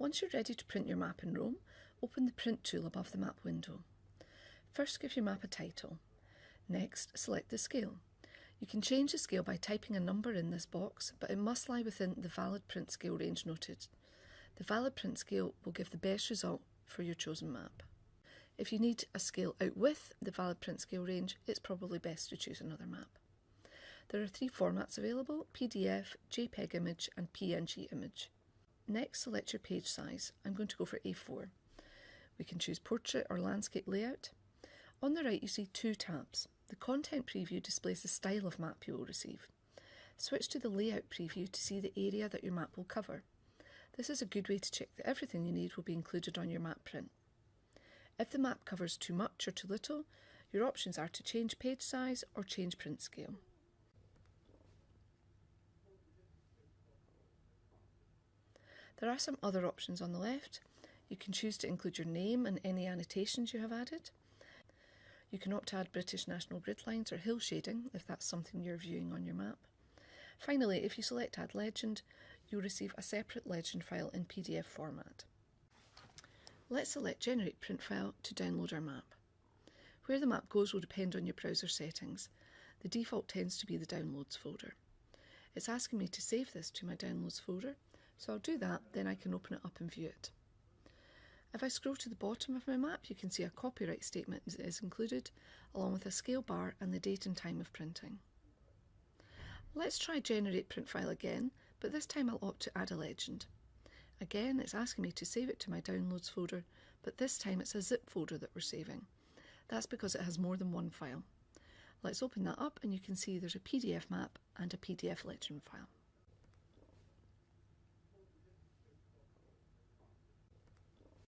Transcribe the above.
Once you're ready to print your map in Roam, open the Print tool above the map window. First give your map a title. Next, select the scale. You can change the scale by typing a number in this box, but it must lie within the valid print scale range noted. The valid print scale will give the best result for your chosen map. If you need a scale out with the valid print scale range, it's probably best to choose another map. There are three formats available, PDF, JPEG image and PNG image. Next, select your page size. I'm going to go for A4. We can choose portrait or landscape layout. On the right you see two tabs. The content preview displays the style of map you will receive. Switch to the layout preview to see the area that your map will cover. This is a good way to check that everything you need will be included on your map print. If the map covers too much or too little, your options are to change page size or change print scale. There are some other options on the left. You can choose to include your name and any annotations you have added. You can opt to add British National Grid lines or hill shading if that's something you're viewing on your map. Finally, if you select Add Legend, you'll receive a separate legend file in PDF format. Let's select Generate Print File to download our map. Where the map goes will depend on your browser settings. The default tends to be the Downloads folder. It's asking me to save this to my Downloads folder, so I'll do that, then I can open it up and view it. If I scroll to the bottom of my map, you can see a copyright statement is included, along with a scale bar and the date and time of printing. Let's try Generate Print File again, but this time I'll opt to add a legend. Again, it's asking me to save it to my Downloads folder, but this time it's a zip folder that we're saving. That's because it has more than one file. Let's open that up and you can see there's a PDF map and a PDF legend file.